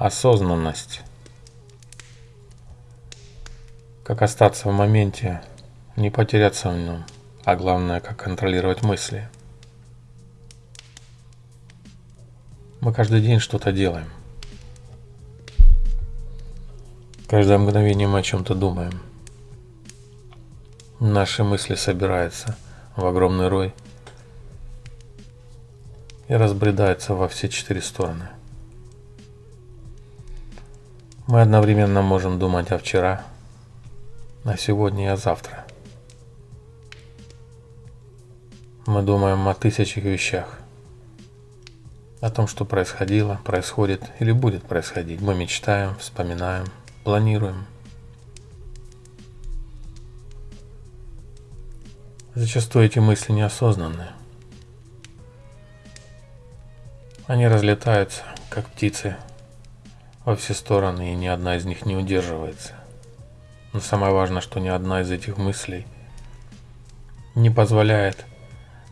осознанность. Как остаться в моменте, не потеряться в нем, а главное, как контролировать мысли. Мы каждый день что-то делаем. Каждое мгновение мы о чем-то думаем. Наши мысли собираются в огромный рой и разбредаются во все четыре стороны. Мы одновременно можем думать о вчера, о сегодня и о завтра. Мы думаем о тысячах вещах. О том, что происходило, происходит или будет происходить. Мы мечтаем, вспоминаем, планируем. Зачастую эти мысли неосознанные. Они разлетаются, как птицы, во все стороны, и ни одна из них не удерживается. Но самое важное, что ни одна из этих мыслей не позволяет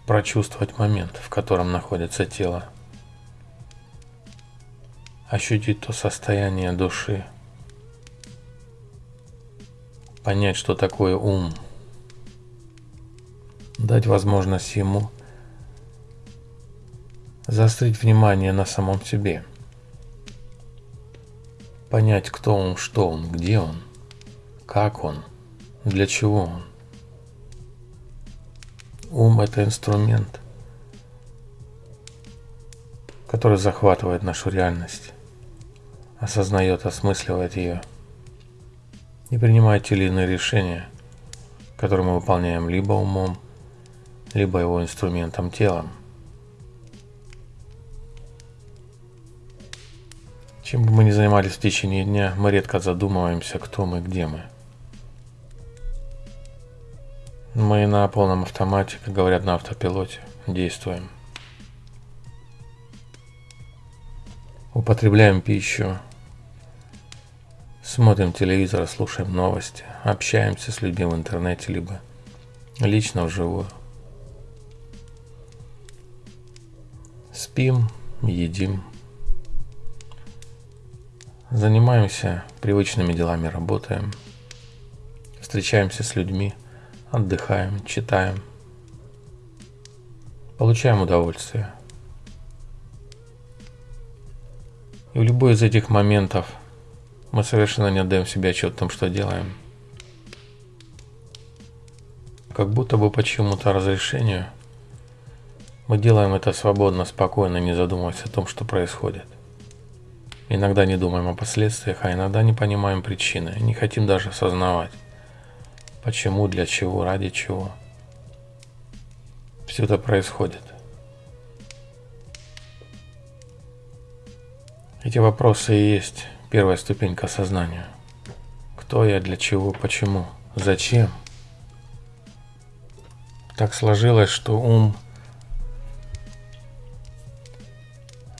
прочувствовать момент, в котором находится тело. Ощутить то состояние души. Понять, что такое ум. Дать возможность ему заострить внимание на самом себе – понять, кто он, что он, где он, как он, для чего он. Ум – это инструмент, который захватывает нашу реальность, осознает, осмысливает ее и принимает те или иные решения, которые мы выполняем либо умом, либо его инструментом телом. Чем бы мы ни занимались в течение дня, мы редко задумываемся, кто мы, где мы. Мы на полном автомате, как говорят на автопилоте, действуем. Употребляем пищу, смотрим телевизор, слушаем новости, общаемся с людьми в интернете, либо лично вживую. Спим, едим, Занимаемся привычными делами, работаем, встречаемся с людьми, отдыхаем, читаем, получаем удовольствие. И в любой из этих моментов мы совершенно не отдаем себе отчет о том, что делаем. Как будто бы по чему-то разрешению мы делаем это свободно, спокойно, не задумываясь о том, что происходит. Иногда не думаем о последствиях, а иногда не понимаем причины, не хотим даже осознавать, почему, для чего, ради чего. Все это происходит. Эти вопросы и есть первая ступень к осознанию. Кто я, для чего, почему, зачем? Так сложилось, что ум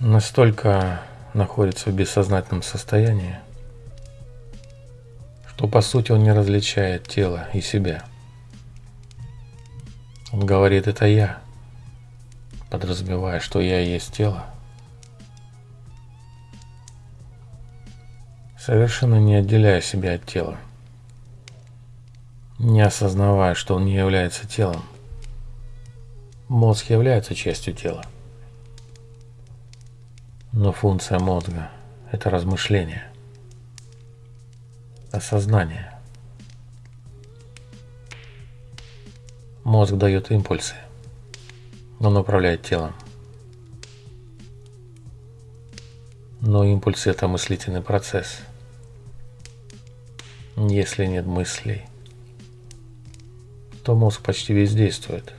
настолько находится в бессознательном состоянии, что по сути он не различает тело и себя. Он говорит «это я», подразумевая, что я есть тело. Совершенно не отделяя себя от тела, не осознавая, что он не является телом. Мозг является частью тела. Но функция мозга – это размышление, осознание. Мозг дает импульсы, он управляет телом. Но импульсы – это мыслительный процесс. Если нет мыслей, то мозг почти бездействует.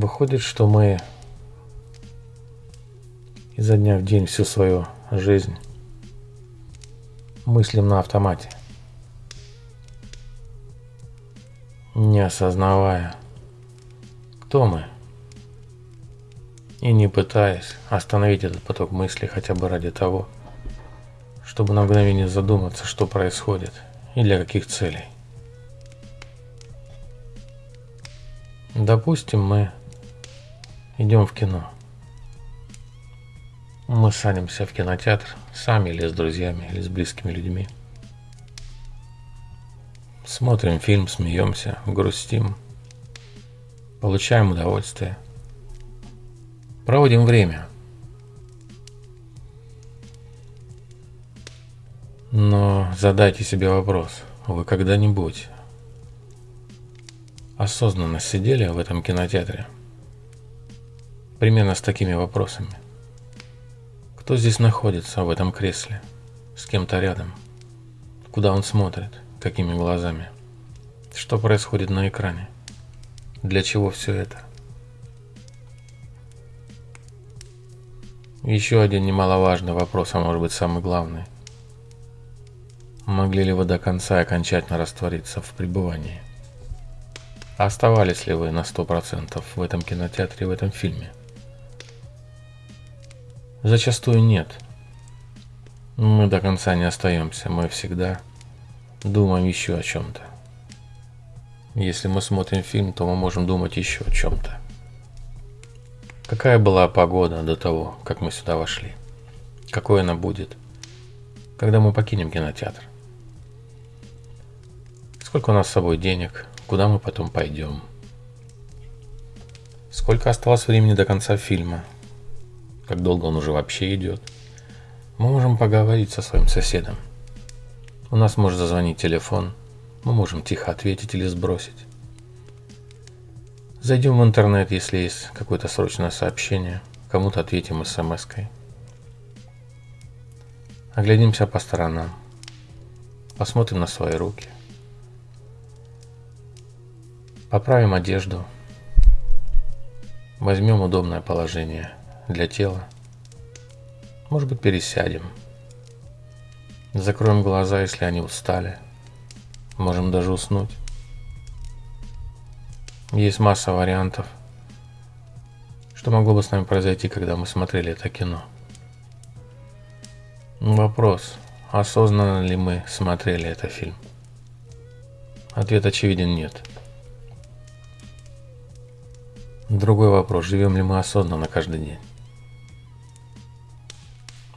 Выходит, что мы изо дня в день всю свою жизнь мыслим на автомате, не осознавая, кто мы, и не пытаясь остановить этот поток мыслей хотя бы ради того, чтобы на мгновение задуматься, что происходит и для каких целей. Допустим, мы идем в кино. Мы садимся в кинотеатр сами или с друзьями, или с близкими людьми. Смотрим фильм, смеемся, грустим, получаем удовольствие. Проводим время. Но задайте себе вопрос, вы когда-нибудь осознанно сидели в этом кинотеатре? Примерно с такими вопросами. Кто здесь находится в этом кресле? С кем-то рядом? Куда он смотрит? Какими глазами? Что происходит на экране? Для чего все это? Еще один немаловажный вопрос, а может быть самый главный. Могли ли вы до конца окончательно раствориться в пребывании? Оставались ли вы на сто процентов в этом кинотеатре, в этом фильме? Зачастую нет. Мы до конца не остаемся, мы всегда думаем еще о чем-то. Если мы смотрим фильм, то мы можем думать еще о чем-то. Какая была погода до того, как мы сюда вошли? Какой она будет, когда мы покинем кинотеатр? Сколько у нас с собой денег? Куда мы потом пойдем? Сколько осталось времени до конца фильма? Как долго он уже вообще идет? Мы можем поговорить со своим соседом. У нас может зазвонить телефон. Мы можем тихо ответить или сбросить. Зайдем в интернет, если есть какое-то срочное сообщение. Кому-то ответим смс-кой. Оглядимся по сторонам. Посмотрим на свои руки. Поправим одежду. Возьмем удобное положение для тела. Может быть, пересядем. Закроем глаза, если они устали. Можем даже уснуть. Есть масса вариантов, что могло бы с нами произойти, когда мы смотрели это кино. Вопрос, осознанно ли мы смотрели этот фильм? Ответ очевиден нет. Другой вопрос, живем ли мы осознанно каждый день?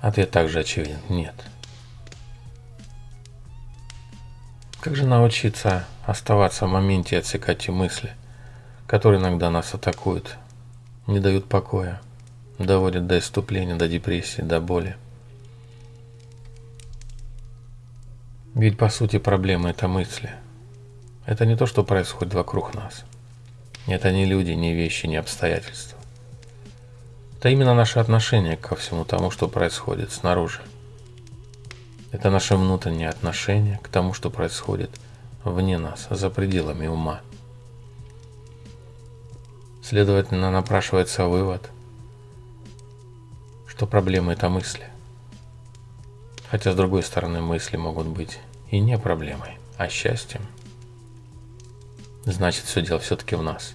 Ответ также очевиден, нет. Как же научиться оставаться в моменте и отсекать мысли, которые иногда нас атакуют, не дают покоя, доводят до иступления, до депрессии, до боли? Ведь по сути проблема – это мысли. Это не то, что происходит вокруг нас – это не люди, не вещи, не обстоятельства. Это именно наше отношение ко всему тому, что происходит снаружи. Это наше внутреннее отношение к тому, что происходит вне нас, за пределами ума. Следовательно, напрашивается вывод, что проблема – это мысли. Хотя, с другой стороны, мысли могут быть и не проблемой, а счастьем – Значит, все дело все-таки в нас.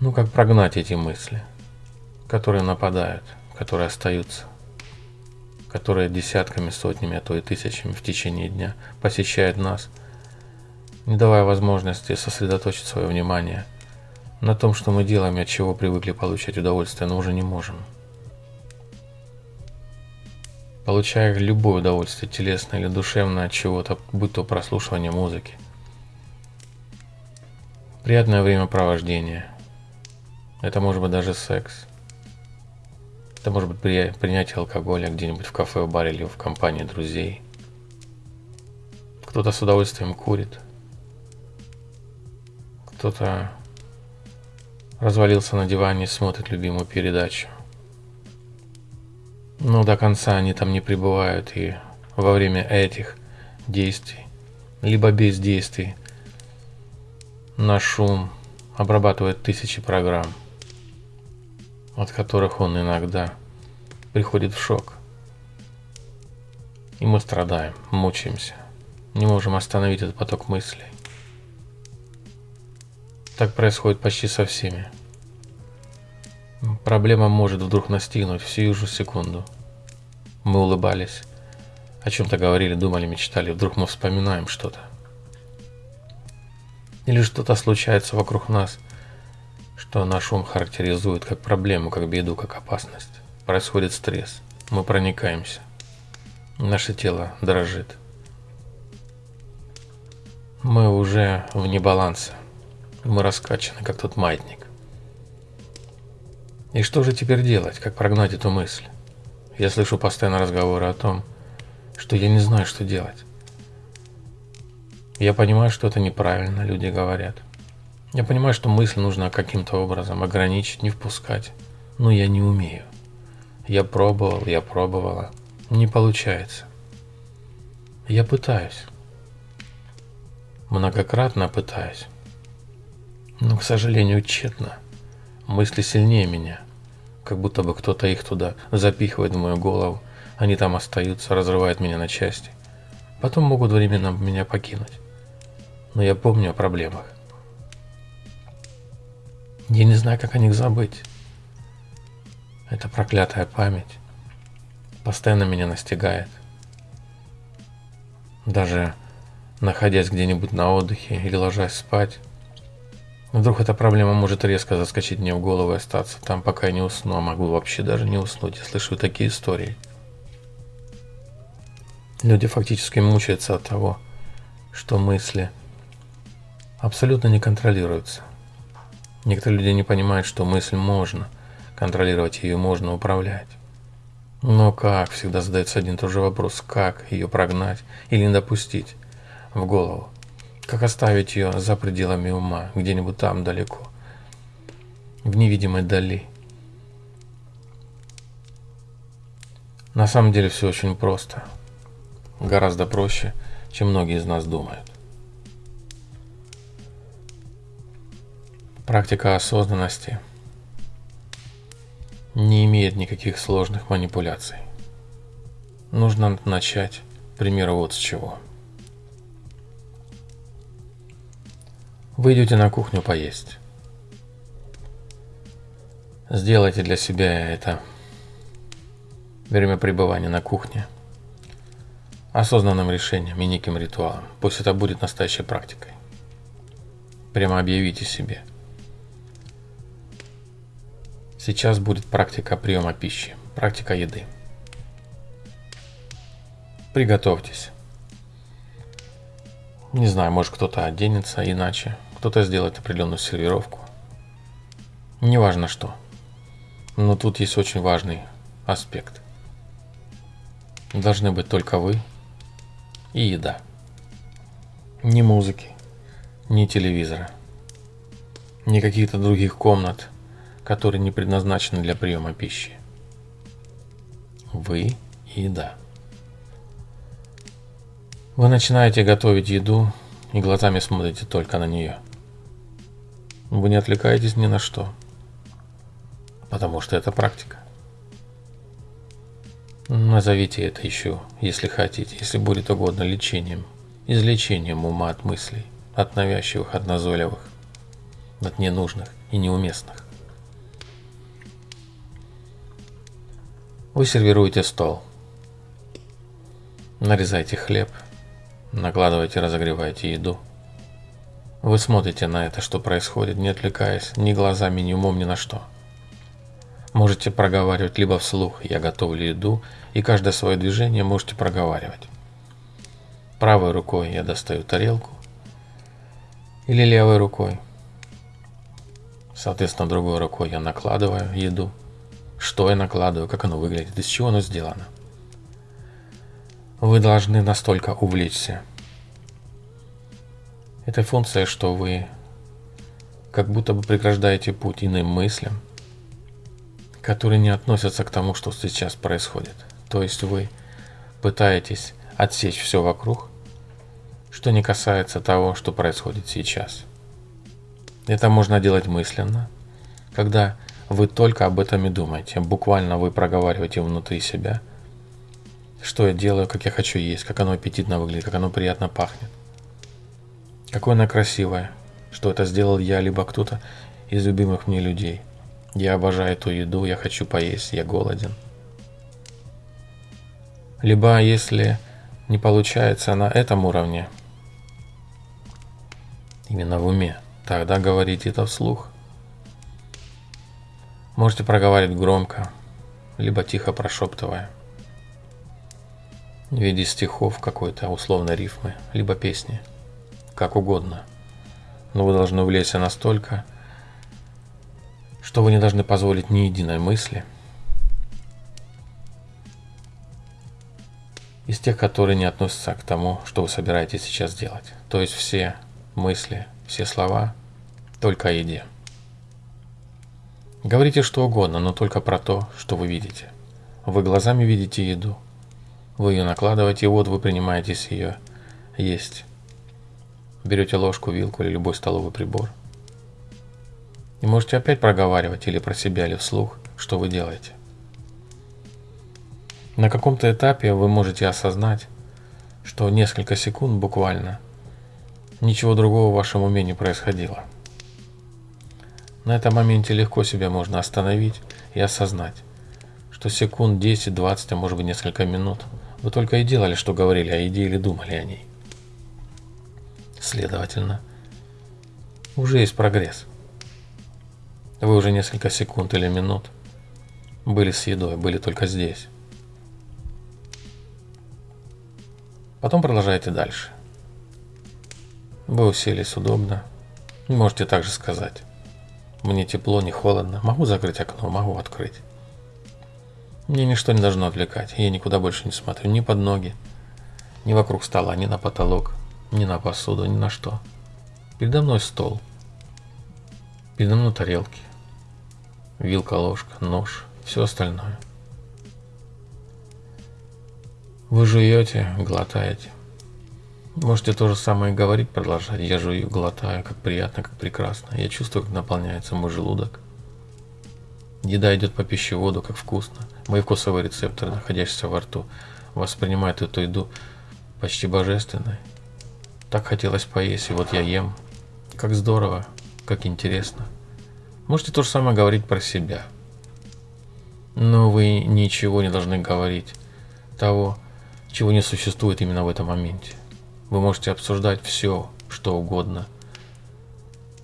Ну, как прогнать эти мысли, которые нападают, которые остаются, которые десятками, сотнями, а то и тысячами в течение дня посещают нас, не давая возможности сосредоточить свое внимание на том, что мы делаем и от чего привыкли получать удовольствие, но уже не можем. Получая любое удовольствие, телесное или душевное от чего-то, будь то прослушивание музыки – Приятное времяпровождение. Это может быть даже секс. Это может быть при... принятие алкоголя где-нибудь в кафе, в баре или в компании друзей. Кто-то с удовольствием курит. Кто-то развалился на диване и смотрит любимую передачу. Но до конца они там не пребывают и во время этих действий, либо бездействий – на шум обрабатывает тысячи программ, от которых он иногда приходит в шок. И мы страдаем, мучаемся, не можем остановить этот поток мыслей. Так происходит почти со всеми. Проблема может вдруг настигнуть в сию же секунду. Мы улыбались, о чем-то говорили, думали, мечтали, вдруг мы вспоминаем что-то. Или что-то случается вокруг нас, что наш ум характеризует как проблему, как беду, как опасность. Происходит стресс. Мы проникаемся. Наше тело дрожит. Мы уже вне баланса. Мы раскачаны, как тот маятник. И что же теперь делать? Как прогнать эту мысль? Я слышу постоянно разговоры о том, что я не знаю, что делать. Я понимаю, что это неправильно, люди говорят. Я понимаю, что мысль нужно каким-то образом ограничить, не впускать. Но я не умею. Я пробовал, я пробовала. Не получается. Я пытаюсь. Многократно пытаюсь. Но, к сожалению, тщетно. Мысли сильнее меня. Как будто бы кто-то их туда запихивает в мою голову. Они там остаются, разрывают меня на части. Потом могут временно меня покинуть. Но я помню о проблемах. Я не знаю, как о них забыть. Это проклятая память постоянно меня настигает. Даже находясь где-нибудь на отдыхе или ложась спать, Вдруг эта проблема может резко заскочить мне в голову и остаться там, пока я не усну, а могу вообще даже не уснуть. Я слышу такие истории. Люди фактически мучаются от того, что мысли абсолютно не контролируются. Некоторые люди не понимают, что мысль можно контролировать, ее можно управлять. Но как? Всегда задается один и тот же вопрос. Как ее прогнать или не допустить в голову? Как оставить ее за пределами ума, где-нибудь там далеко, в невидимой дали? На самом деле все очень просто. Гораздо проще, чем многие из нас думают. Практика осознанности не имеет никаких сложных манипуляций. Нужно начать, к примеру, вот с чего – Вы идете на кухню поесть. Сделайте для себя это время пребывания на кухне осознанным решением и неким ритуалом. Пусть это будет настоящей практикой. Прямо объявите себе. Сейчас будет практика приема пищи, практика еды. Приготовьтесь. Не знаю, может кто-то оденется иначе, кто-то сделает определенную сервировку. Неважно что. Но тут есть очень важный аспект. Должны быть только вы и еда. Ни музыки, ни телевизора, ни каких-то других комнат, которые не предназначены для приема пищи. Вы и еда. Вы начинаете готовить еду и глазами смотрите только на нее – вы не отвлекаетесь ни на что. Потому что это практика. Назовите это еще, если хотите, если будет угодно, лечением. Излечением ума от мыслей, от навязчивых, от назойливых, от ненужных и неуместных. Вы сервируете стол. Нарезайте хлеб, накладывайте, разогревайте еду – вы смотрите на это, что происходит, не отвлекаясь ни глазами, ни умом, ни на что. Можете проговаривать либо вслух «я готовлю еду», и каждое свое движение можете проговаривать. Правой рукой я достаю тарелку, или левой рукой. Соответственно, другой рукой я накладываю еду. Что я накладываю, как оно выглядит, из чего оно сделано. Вы должны настолько увлечься этой функция, что вы как будто бы преграждаете путь иным мыслям, которые не относятся к тому, что сейчас происходит. То есть вы пытаетесь отсечь все вокруг, что не касается того, что происходит сейчас. Это можно делать мысленно, когда вы только об этом и думаете. Буквально вы проговариваете внутри себя, что я делаю, как я хочу есть, как оно аппетитно выглядит, как оно приятно пахнет. Какое она красивая, что это сделал я, либо кто-то из любимых мне людей. Я обожаю эту еду, я хочу поесть, я голоден. Либо если не получается на этом уровне, именно в уме, тогда говорите это вслух. Можете проговаривать громко, либо тихо прошептывая. В виде стихов какой-то условной рифмы, либо песни. Как угодно. Но вы должны увлечься настолько, что вы не должны позволить ни единой мысли из тех, которые не относятся к тому, что вы собираетесь сейчас делать. То есть все мысли, все слова только о еде. Говорите что угодно, но только про то, что вы видите. Вы глазами видите еду. Вы ее накладываете, и вот вы принимаетесь ее есть. Берете ложку, вилку или любой столовый прибор – и можете опять проговаривать или про себя, или вслух, что вы делаете. На каком-то этапе вы можете осознать, что несколько секунд буквально ничего другого в вашем уме не происходило. На этом моменте легко себя можно остановить и осознать, что секунд 10, 20, а может быть несколько минут вы только и делали, что говорили о еде или думали о ней. Следовательно, уже есть прогресс. Вы уже несколько секунд или минут были с едой, были только здесь. Потом продолжайте дальше. Вы уселись удобно. Можете также сказать. Мне тепло, не холодно. Могу закрыть окно, могу открыть. Мне ничто не должно отвлекать. Я никуда больше не смотрю. Ни под ноги, ни вокруг стола, ни на потолок, ни на посуду, ни на что. Передо мной стол. Передо мной тарелки вилка, ложка, нож, все остальное. Вы жуете, глотаете. Можете то же самое говорить, продолжать. Я жую, глотаю, как приятно, как прекрасно. Я чувствую, как наполняется мой желудок. Еда идет по пищеводу, как вкусно. Мои вкусовые рецепторы, находящиеся во рту, воспринимают эту еду почти божественной. Так хотелось поесть, и вот я ем. Как здорово, как интересно. Можете то же самое говорить про себя. Но вы ничего не должны говорить того, чего не существует именно в этом моменте. Вы можете обсуждать все, что угодно,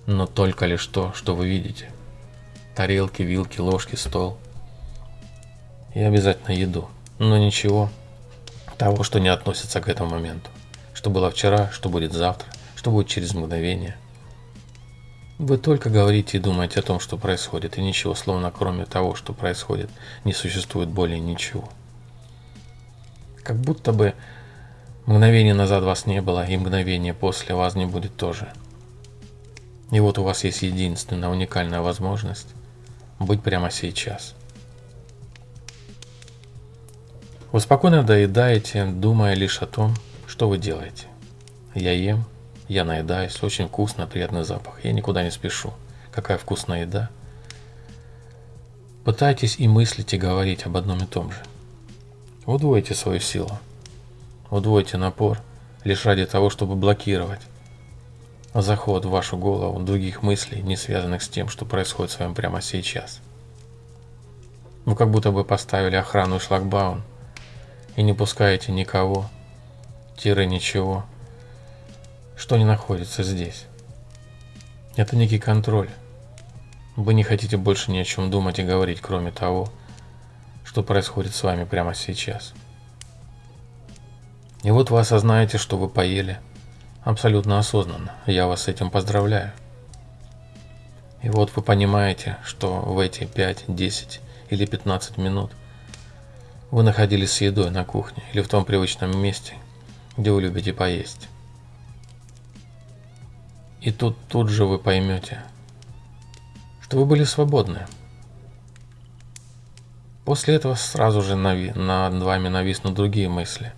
но только лишь то, что вы видите. Тарелки, вилки, ложки, стол. И обязательно еду. Но ничего того, что не относится к этому моменту. Что было вчера, что будет завтра, что будет через мгновение – вы только говорите и думаете о том, что происходит, и ничего, словно кроме того, что происходит, не существует более ничего. Как будто бы мгновение назад вас не было, и мгновение после вас не будет тоже. И вот у вас есть единственная уникальная возможность быть прямо сейчас. Вы спокойно доедаете, думая лишь о том, что вы делаете. Я ем, я наедаюсь, очень вкусно, приятный запах. Я никуда не спешу. Какая вкусная еда. Пытайтесь и мыслить, и говорить об одном и том же. Удвойте свою силу. Удвойте напор лишь ради того, чтобы блокировать заход в вашу голову других мыслей, не связанных с тем, что происходит с вами прямо сейчас. Вы как будто бы поставили охрану и шлагбаум и не пускаете никого, тире ничего, что не находится здесь. Это некий контроль. Вы не хотите больше ни о чем думать и говорить, кроме того, что происходит с вами прямо сейчас. И вот вы осознаете, что вы поели абсолютно осознанно. Я вас с этим поздравляю. И вот вы понимаете, что в эти 5, 10 или 15 минут вы находились с едой на кухне или в том привычном месте, где вы любите поесть. И тут, тут же вы поймете, что вы были свободны. После этого сразу же нави над вами нависнут другие мысли.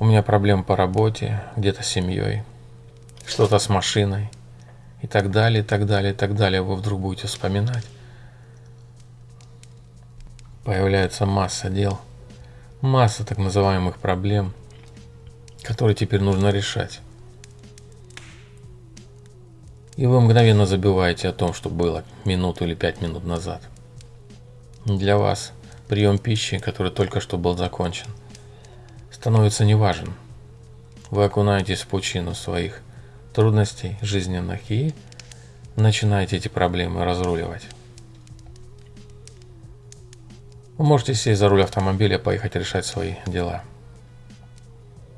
У меня проблемы по работе, где-то с семьей, что-то с машиной и так далее, и так далее, и так далее. Вы вдруг будете вспоминать. Появляется масса дел, масса так называемых проблем, которые теперь нужно решать. И вы мгновенно забываете о том, что было минуту или пять минут назад. Для вас прием пищи, который только что был закончен, становится неважен. Вы окунаетесь в пучину своих трудностей жизненных и начинаете эти проблемы разруливать. Вы можете сесть за руль автомобиля и поехать решать свои дела.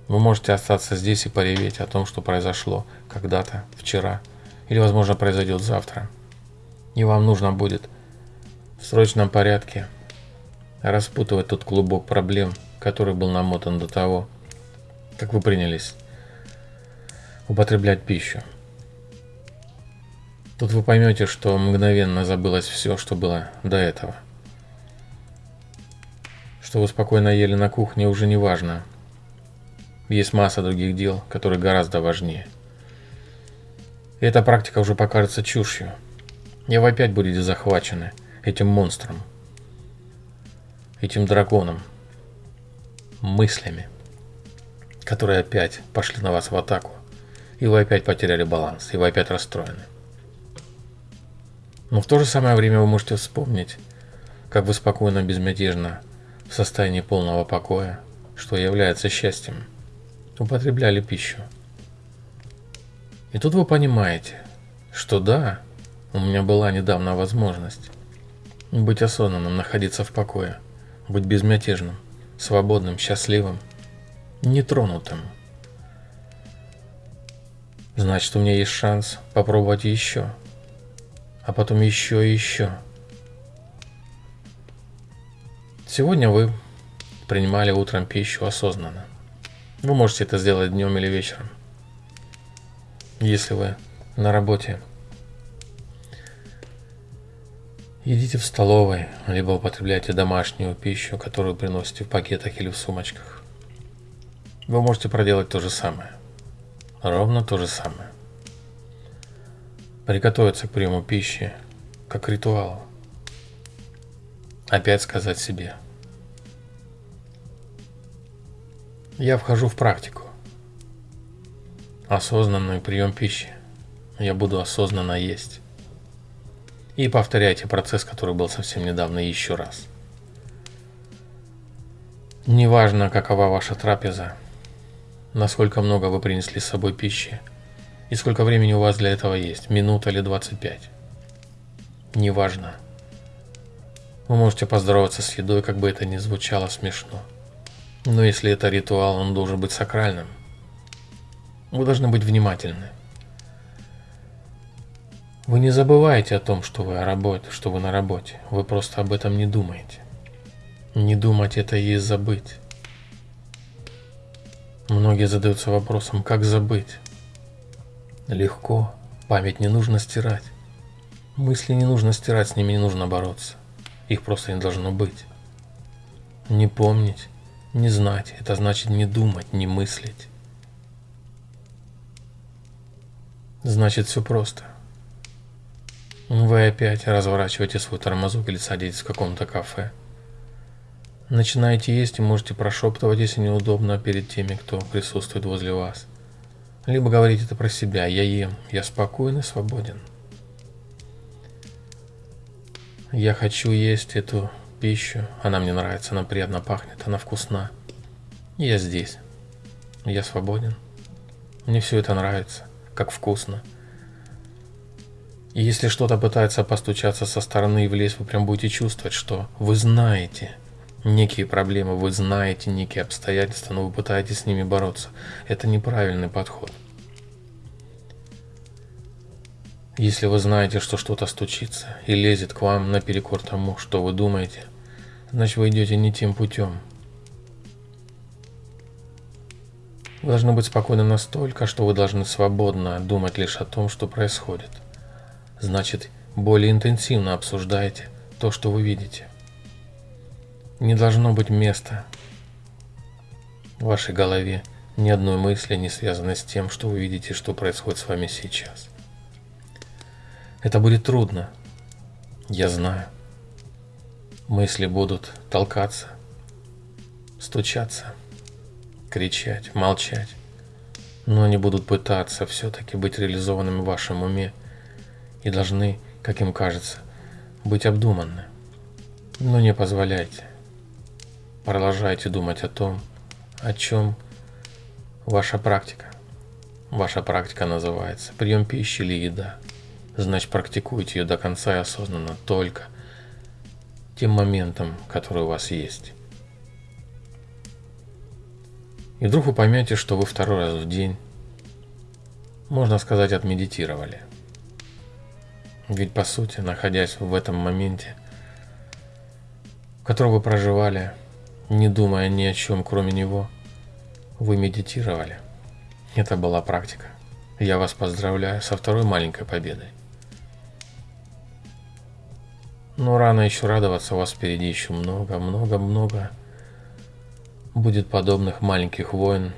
Вы можете остаться здесь и пореветь о том, что произошло когда-то, вчера, или, возможно, произойдет завтра. И вам нужно будет в срочном порядке распутывать тот клубок проблем, который был намотан до того, как вы принялись употреблять пищу. Тут вы поймете, что мгновенно забылось все, что было до этого. Что вы спокойно ели на кухне уже не важно. Есть масса других дел, которые гораздо важнее. И эта практика уже покажется чушью. И вы опять будете захвачены этим монстром, этим драконом, мыслями, которые опять пошли на вас в атаку. И вы опять потеряли баланс, и вы опять расстроены. Но в то же самое время вы можете вспомнить, как вы спокойно, безмятежно, в состоянии полного покоя, что является счастьем, употребляли пищу. И тут вы понимаете, что да, у меня была недавно возможность быть осознанным, находиться в покое, быть безмятежным, свободным, счастливым, нетронутым. Значит, у меня есть шанс попробовать еще – а потом еще и еще. Сегодня вы принимали утром пищу осознанно. Вы можете это сделать днем или вечером. Если вы на работе, едите в столовой, либо употребляйте домашнюю пищу, которую приносите в пакетах или в сумочках. Вы можете проделать то же самое. Ровно то же самое приготовиться к приему пищи, как ритуал. Опять сказать себе. Я вхожу в практику. Осознанный прием пищи. Я буду осознанно есть. И повторяйте процесс, который был совсем недавно, еще раз. Неважно, какова ваша трапеза, насколько много вы принесли с собой пищи – и сколько времени у вас для этого есть? Минута или 25? Неважно. Вы можете поздороваться с едой, как бы это ни звучало смешно. Но если это ритуал, он должен быть сакральным. Вы должны быть внимательны. Вы не забываете о том, что вы, о работе, что вы на работе. Вы просто об этом не думаете. Не думать это и есть забыть. Многие задаются вопросом, как забыть. Легко. Память не нужно стирать. Мысли не нужно стирать, с ними не нужно бороться. Их просто не должно быть. Не помнить, не знать, это значит не думать, не мыслить. Значит все просто. Вы опять разворачиваете свой тормозок или садитесь в каком-то кафе. Начинаете есть и можете прошептывать, если неудобно, перед теми, кто присутствует возле вас. Либо говорить это про себя. Я ем, я спокоен и свободен. Я хочу есть эту пищу. Она мне нравится, она приятно пахнет, она вкусна. Я здесь. Я свободен. Мне все это нравится, как вкусно. И если что-то пытается постучаться со стороны и влезть, вы прям будете чувствовать, что вы знаете – некие проблемы, вы знаете некие обстоятельства, но вы пытаетесь с ними бороться. Это неправильный подход. Если вы знаете, что что-то стучится и лезет к вам наперекор тому, что вы думаете, значит вы идете не тем путем. Вы должны быть спокойны настолько, что вы должны свободно думать лишь о том, что происходит. Значит, более интенсивно обсуждайте то, что вы видите. Не должно быть места в вашей голове ни одной мысли, не связанной с тем, что вы видите, что происходит с вами сейчас. Это будет трудно. Я знаю. Мысли будут толкаться, стучаться, кричать, молчать. Но они будут пытаться все-таки быть реализованными в вашем уме и должны, как им кажется, быть обдуманны. Но не позволяйте Продолжайте думать о том, о чем ваша практика. Ваша практика называется прием пищи или еда. Значит, практикуйте ее до конца и осознанно только тем моментом, который у вас есть. И вдруг вы поймете, что вы второй раз в день, можно сказать, отмедитировали. Ведь по сути, находясь в этом моменте, в котором вы проживали, не думая ни о чем, кроме него, вы медитировали. Это была практика. Я вас поздравляю со второй маленькой победой. Но рано еще радоваться, у вас впереди еще много, много, много будет подобных маленьких войн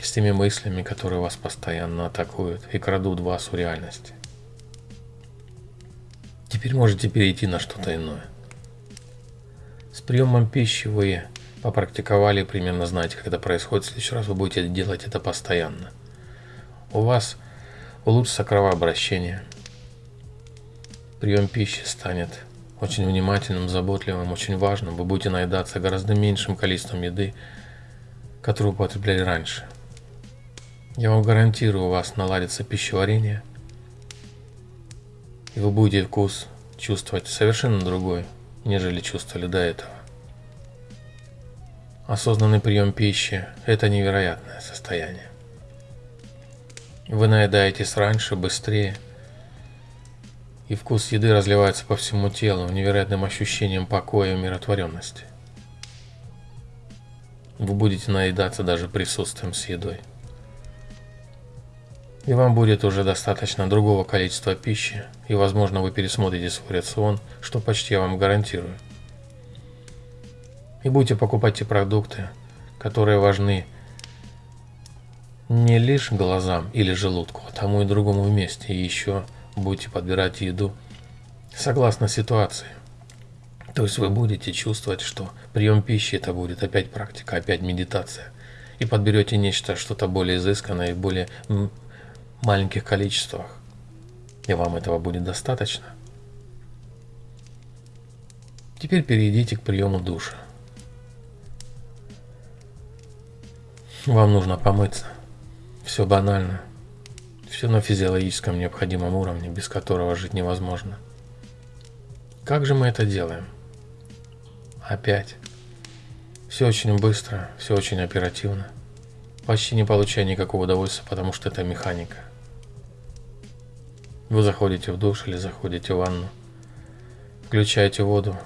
с теми мыслями, которые вас постоянно атакуют и крадут вас у реальности. Теперь можете перейти на что-то иное. С приемом пищи вы попрактиковали, примерно знаете, как это происходит. В следующий раз вы будете делать это постоянно. У вас улучшится кровообращение. Прием пищи станет очень внимательным, заботливым, очень важным. Вы будете наедаться гораздо меньшим количеством еды, которую употребляли раньше. Я вам гарантирую, у вас наладится пищеварение, и вы будете вкус чувствовать совершенно другой, нежели чувствовали до этого. Осознанный прием пищи – это невероятное состояние. Вы наедаетесь раньше, быстрее, и вкус еды разливается по всему телу невероятным ощущением покоя и умиротворенности. Вы будете наедаться даже присутствием с едой. И вам будет уже достаточно другого количества пищи, и возможно вы пересмотрите свой рацион, что почти я вам гарантирую. И будете покупать те продукты, которые важны не лишь глазам или желудку, а тому и другому вместе. И еще будете подбирать еду согласно ситуации. То есть вы будете чувствовать, что прием пищи это будет опять практика, опять медитация. И подберете нечто, что-то более изысканное и более маленьких количествах. И вам этого будет достаточно. Теперь перейдите к приему душа. Вам нужно помыться. Все банально. Все на физиологическом необходимом уровне, без которого жить невозможно. Как же мы это делаем? Опять. Все очень быстро, все очень оперативно. Почти не получая никакого удовольствия, потому что это механика. Вы заходите в душ или заходите в ванну, включаете воду,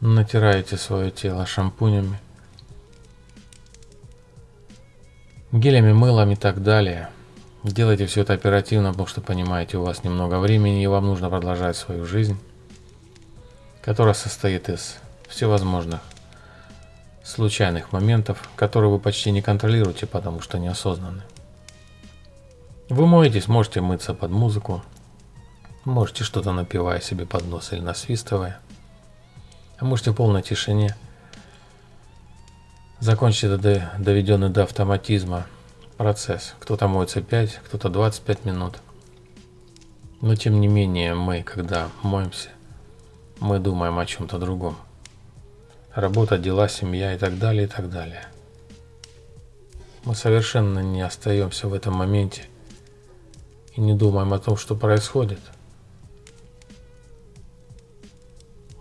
натираете свое тело шампунями, гелями, мылом и так далее. Делайте все это оперативно, потому что понимаете, у вас немного времени и вам нужно продолжать свою жизнь, которая состоит из всевозможных случайных моментов, которые вы почти не контролируете, потому что неосознанны. Вы моетесь, можете мыться под музыку, можете что-то напивая себе под нос или насвистывая, а можете в полной тишине закончить это доведенный до автоматизма процесс. Кто-то моется 5, кто-то 25 минут. Но тем не менее мы, когда моемся, мы думаем о чем-то другом. Работа, дела, семья и так далее, и так далее. Мы совершенно не остаемся в этом моменте – и не думаем о том, что происходит,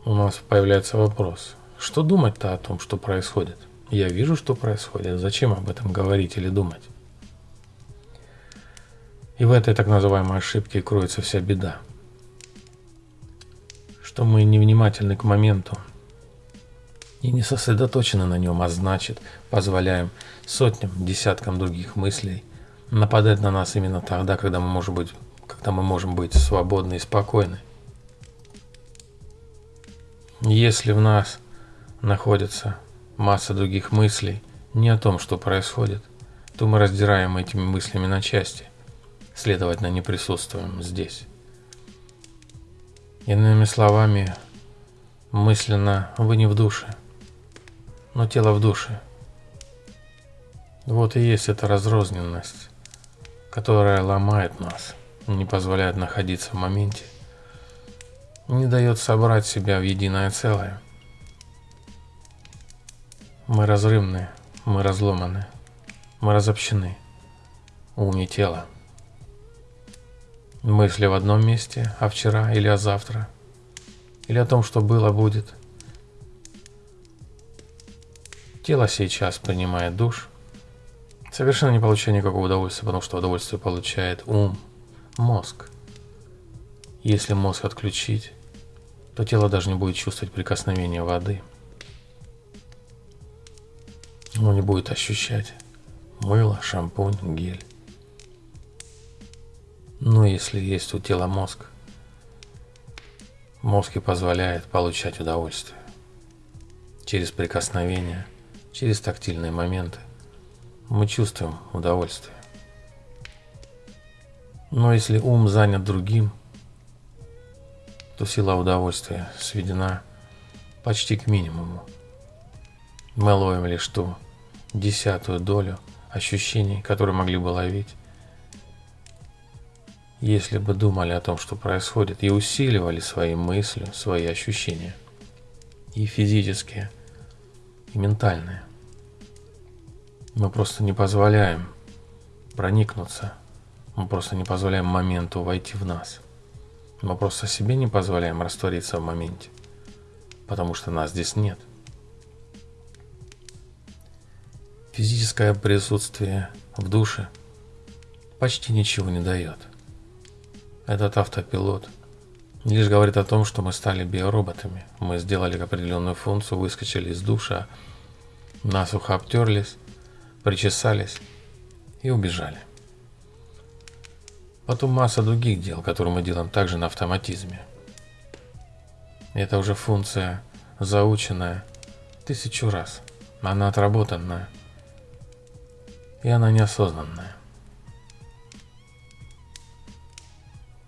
у нас появляется вопрос, что думать-то о том, что происходит? Я вижу, что происходит, зачем об этом говорить или думать? И в этой так называемой ошибке кроется вся беда. Что мы невнимательны к моменту и не сосредоточены на нем, а значит позволяем сотням, десяткам других мыслей – нападать на нас именно тогда, когда мы можем быть, когда мы можем быть свободны и спокойны. Если в нас находится масса других мыслей не о том, что происходит, то мы раздираем этими мыслями на части, следовательно, не присутствуем здесь. Иными словами, мысленно вы не в душе, но тело в душе. Вот и есть эта разрозненность которая ломает нас, не позволяет находиться в моменте, не дает собрать себя в единое целое. Мы разрывны, мы разломаны, мы разобщены. Ум и тело. Мысли в одном месте, а вчера или о завтра, или о том, что было будет. Тело сейчас принимает душ – совершенно не получая никакого удовольствия, потому что удовольствие получает ум, мозг. Если мозг отключить, то тело даже не будет чувствовать прикосновения воды. Оно не будет ощущать мыло, шампунь, гель. Но если есть у тела мозг, мозг и позволяет получать удовольствие через прикосновение, через тактильные моменты. Мы чувствуем удовольствие. Но если ум занят другим, то сила удовольствия сведена почти к минимуму. Мы ловим лишь ту десятую долю ощущений, которые могли бы ловить, если бы думали о том, что происходит, и усиливали свои мысли, свои ощущения, и физические, и ментальные. Мы просто не позволяем проникнуться, мы просто не позволяем моменту войти в нас. Мы просто себе не позволяем раствориться в моменте, потому что нас здесь нет. Физическое присутствие в душе почти ничего не дает. Этот автопилот лишь говорит о том, что мы стали биороботами. Мы сделали определенную функцию, выскочили из душа, насухо обтерлись, причесались и убежали. Потом масса других дел, которые мы делаем также на автоматизме. Это уже функция заученная тысячу раз. Она отработанная. И она неосознанная.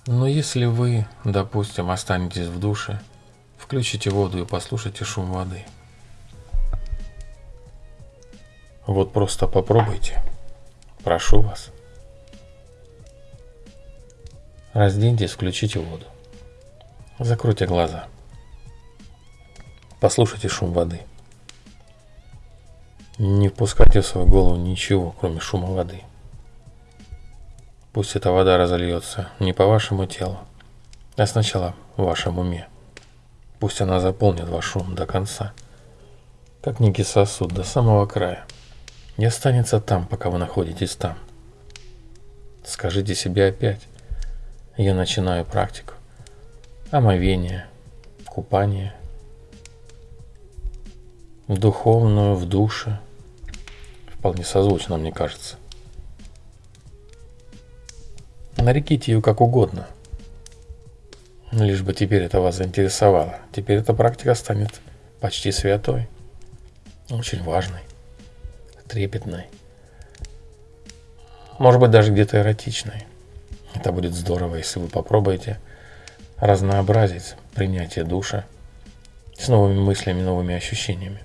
Но если вы, допустим, останетесь в душе, включите воду и послушайте шум воды. Вот просто попробуйте. Прошу вас. Разденьтесь, включите воду. Закройте глаза. Послушайте шум воды. Не впускайте в свою голову ничего, кроме шума воды. Пусть эта вода разольется не по вашему телу, а сначала в вашем уме. Пусть она заполнит ваш ум до конца, как некий сосуд до самого края, и останется там, пока вы находитесь там. Скажите себе опять, я начинаю практику. Омовение, купание, в духовную, в душе. Вполне созвучно, мне кажется. Нареките ее как угодно. Лишь бы теперь это вас заинтересовало. Теперь эта практика станет почти святой. Очень важной, трепетной. Может быть, даже где-то эротичной. Это будет здорово, если вы попробуете разнообразить принятие душа с новыми мыслями, новыми ощущениями.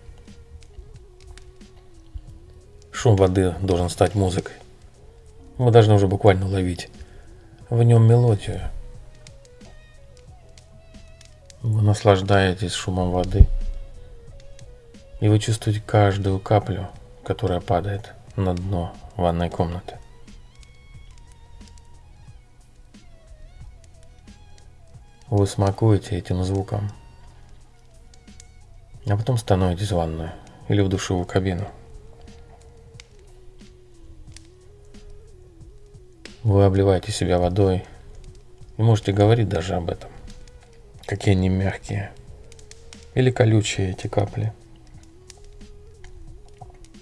Шум воды должен стать музыкой. Вы должны уже буквально ловить в нем мелодию. Вы наслаждаетесь шумом воды, и вы чувствуете каждую каплю, которая падает на дно ванной комнаты. Вы смакуете этим звуком, а потом становитесь в ванную или в душевую кабину. Вы обливаете себя водой и можете говорить даже об этом. Какие они мягкие или колючие эти капли.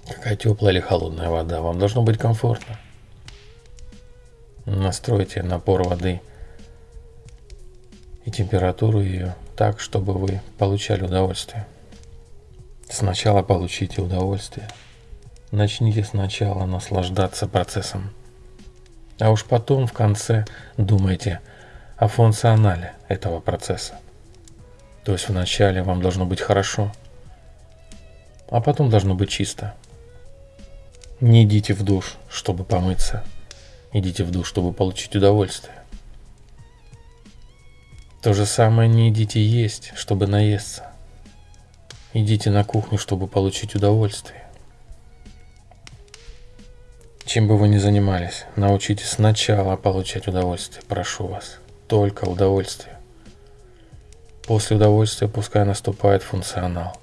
Какая теплая или холодная вода. Вам должно быть комфортно. Настройте напор воды и температуру ее так, чтобы вы получали удовольствие. Сначала получите удовольствие. Начните сначала наслаждаться процессом. А уж потом в конце думайте о функционале этого процесса. То есть вначале вам должно быть хорошо, а потом должно быть чисто. Не идите в душ, чтобы помыться. Идите в душ, чтобы получить удовольствие. То же самое не идите есть, чтобы наесться. Идите на кухню, чтобы получить удовольствие. Чем бы вы ни занимались, научитесь сначала получать удовольствие, прошу вас. Только удовольствие. После удовольствия пускай наступает функционал.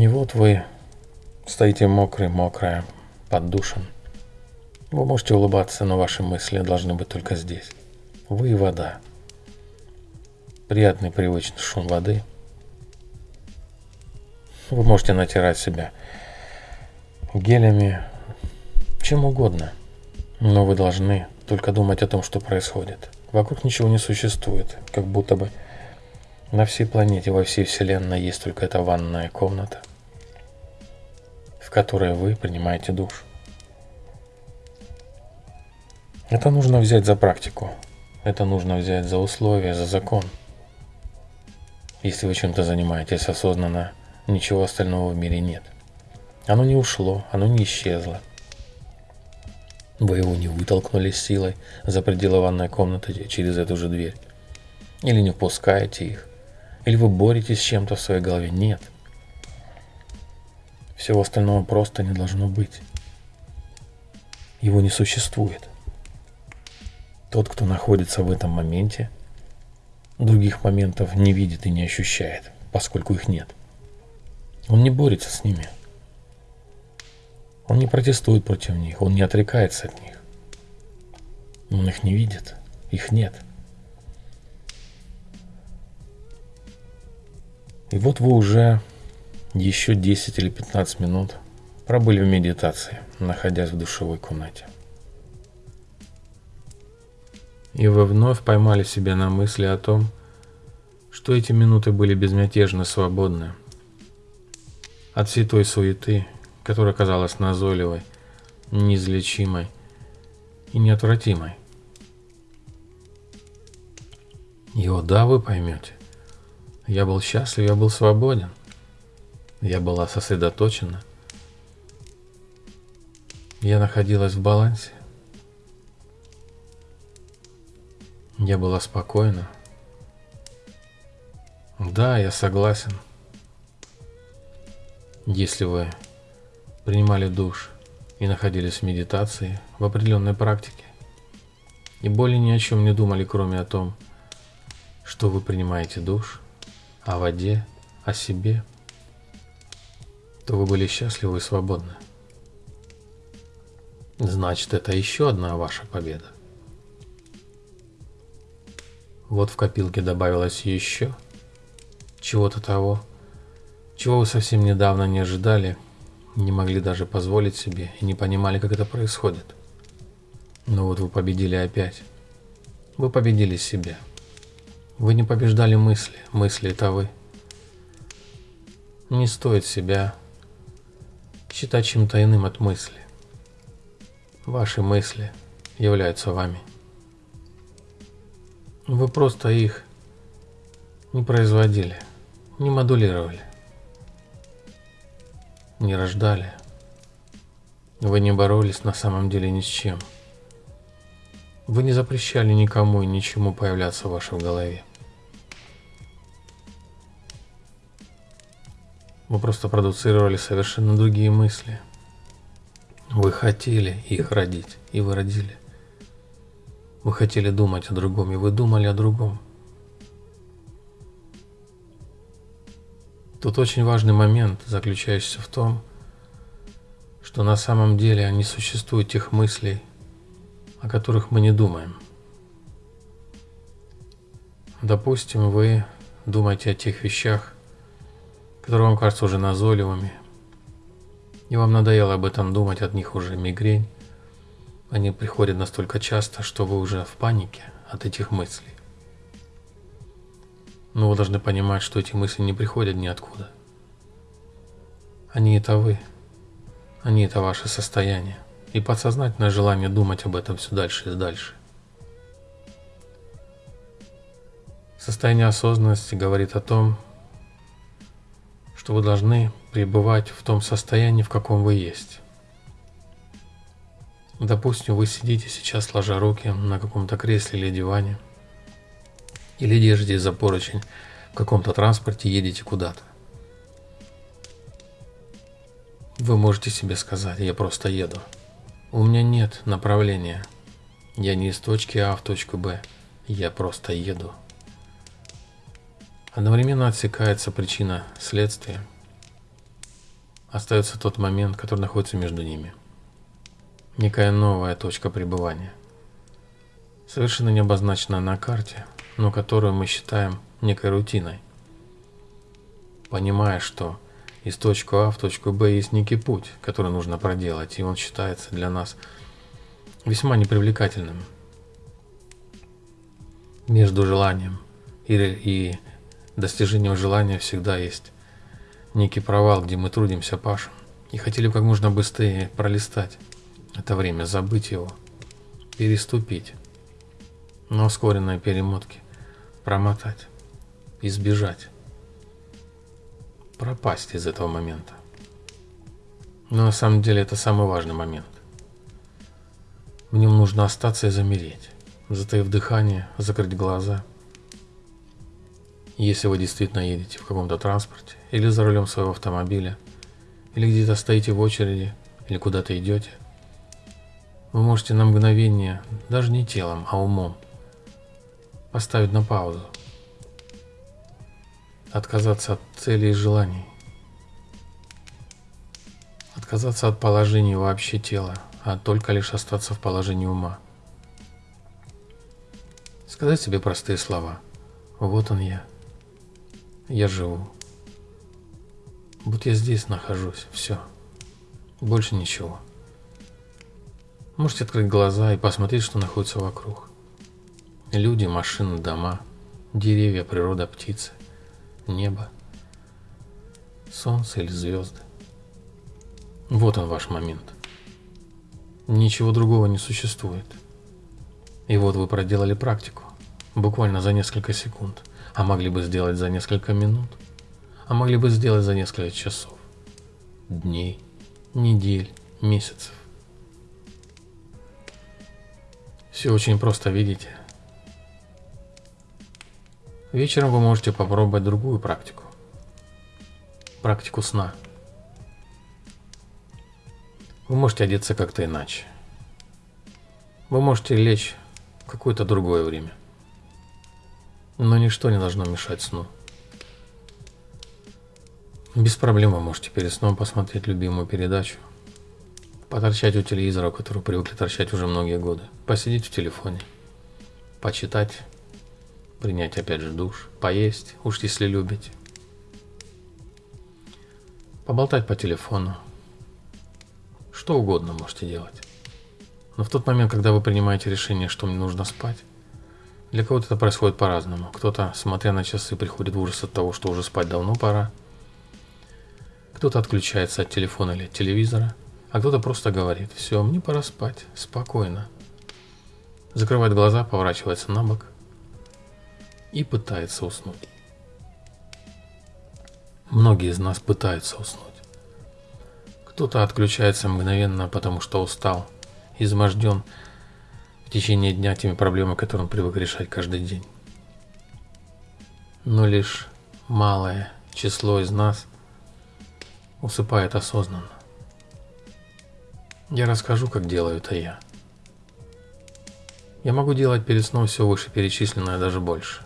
И вот вы стоите мокрый, мокрая, под душем. Вы можете улыбаться, но ваши мысли должны быть только здесь. Вы и вода. Приятный привычный шум воды. Вы можете натирать себя гелями, чем угодно. Но вы должны только думать о том, что происходит. Вокруг ничего не существует, как будто бы на всей планете, во всей Вселенной есть только эта ванная комната, в которой вы принимаете душ. Это нужно взять за практику. Это нужно взять за условия, за закон. Если вы чем-то занимаетесь осознанно, ничего остального в мире нет. Оно не ушло, оно не исчезло. Вы его не вытолкнули силой за пределы ванной комнаты через эту же дверь. Или не впускаете их. Или вы боретесь с чем-то в своей голове? Нет. Всего остального просто не должно быть. Его не существует. Тот, кто находится в этом моменте, других моментов не видит и не ощущает, поскольку их нет. Он не борется с ними. Он не протестует против них, он не отрекается от них. Он их не видит, их нет. И вот вы уже еще 10 или 15 минут пробыли в медитации, находясь в душевой комнате. И вы вновь поймали себя на мысли о том, что эти минуты были безмятежно свободны от всей той суеты, которая казалась назойливой, неизлечимой и неотвратимой. И о да, вы поймете. Я был счастлив, я был свободен. Я была сосредоточена. Я находилась в балансе. Я была спокойна. Да, я согласен. Если вы принимали душ и находились в медитации, в определенной практике, и более ни о чем не думали, кроме о том, что вы принимаете душ – о воде, о себе, то вы были счастливы и свободны. Значит, это еще одна ваша победа. Вот в копилке добавилось еще чего-то того, чего вы совсем недавно не ожидали, не могли даже позволить себе и не понимали, как это происходит. Но вот вы победили опять. Вы победили себя. Вы не побеждали мысли, мысли это вы. Не стоит себя считать чем-то от мысли. Ваши мысли являются вами. Вы просто их не производили, не модулировали, не рождали. Вы не боролись на самом деле ни с чем. Вы не запрещали никому и ничему появляться в вашей голове. Вы просто продуцировали совершенно другие мысли. Вы хотели их родить, и вы родили. Вы хотели думать о другом, и вы думали о другом. Тут очень важный момент, заключающийся в том, что на самом деле не существует тех мыслей, о которых мы не думаем. Допустим, вы думаете о тех вещах, которые вам кажутся уже назойливыми, и вам надоело об этом думать, от них уже мигрень, они приходят настолько часто, что вы уже в панике от этих мыслей. Но вы должны понимать, что эти мысли не приходят ниоткуда. Они это вы. Они это ваше состояние. И подсознательное желание думать об этом все дальше и дальше. Состояние осознанности говорит о том, что вы должны пребывать в том состоянии, в каком вы есть. Допустим, вы сидите сейчас, сложа руки на каком-то кресле или диване, или держитесь за поручень в каком-то транспорте, едете куда-то. Вы можете себе сказать, я просто еду. У меня нет направления. Я не из точки А в точку Б. Я просто еду. Одновременно отсекается причина следствия. остается тот момент, который находится между ними. Некая новая точка пребывания. Совершенно не обозначенная на карте, но которую мы считаем некой рутиной. Понимая, что из точки А в точку Б есть некий путь, который нужно проделать, и он считается для нас весьма непривлекательным. Между желанием и, и достижением желания всегда есть. Некий провал, где мы трудимся, пашем, и хотели как можно быстрее пролистать это время, забыть его, переступить. На ускоренной перемотке, промотать, избежать. Пропасть из этого момента. Но на самом деле это самый важный момент. В нем нужно остаться и замереть, затаив дыхание, закрыть глаза. Если вы действительно едете в каком-то транспорте, или за рулем своего автомобиля, или где-то стоите в очереди, или куда-то идете, вы можете на мгновение, даже не телом, а умом, поставить на паузу Отказаться от целей и желаний. Отказаться от положения вообще тела, а только лишь остаться в положении ума. Сказать себе простые слова. Вот он я. Я живу. Вот я здесь нахожусь. Все. Больше ничего. Можете открыть глаза и посмотреть, что находится вокруг. Люди, машины, дома, деревья, природа, птицы небо, солнце или звезды. Вот он ваш момент. Ничего другого не существует. И вот вы проделали практику, буквально за несколько секунд, а могли бы сделать за несколько минут, а могли бы сделать за несколько часов, дней, недель, месяцев. Все очень просто, видите? Вечером вы можете попробовать другую практику. Практику сна. Вы можете одеться как-то иначе. Вы можете лечь в какое-то другое время. Но ничто не должно мешать сну. Без проблем вы можете перед сном посмотреть любимую передачу, поторчать у телевизора, который привыкли торчать уже многие годы, посидеть в телефоне, почитать принять опять же душ, поесть, уж если любите, поболтать по телефону, что угодно можете делать. Но в тот момент, когда вы принимаете решение, что мне нужно спать, для кого-то это происходит по-разному. Кто-то, смотря на часы, приходит в ужас от того, что уже спать давно пора. Кто-то отключается от телефона или от телевизора, а кто-то просто говорит, все, мне пора спать, спокойно. Закрывает глаза, поворачивается на бок и пытается уснуть. Многие из нас пытаются уснуть. Кто-то отключается мгновенно, потому что устал, изможден в течение дня теми проблемами, которые он привык решать каждый день. Но лишь малое число из нас усыпает осознанно. Я расскажу, как делаю это я. Я могу делать перед сном все вышеперечисленное, даже больше.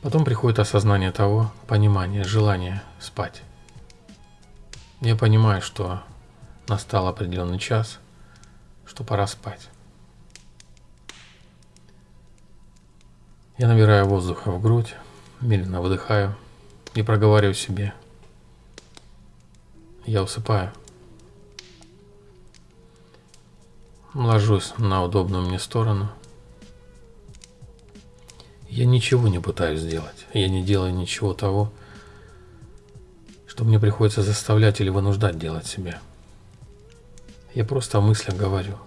Потом приходит осознание того, понимание, желание спать. Я понимаю, что настал определенный час, что пора спать. Я набираю воздуха в грудь, медленно выдыхаю и проговариваю себе. Я усыпаю. Ложусь на удобную мне сторону – я ничего не пытаюсь сделать. Я не делаю ничего того, что мне приходится заставлять или вынуждать делать себе. Я просто о мыслях говорю.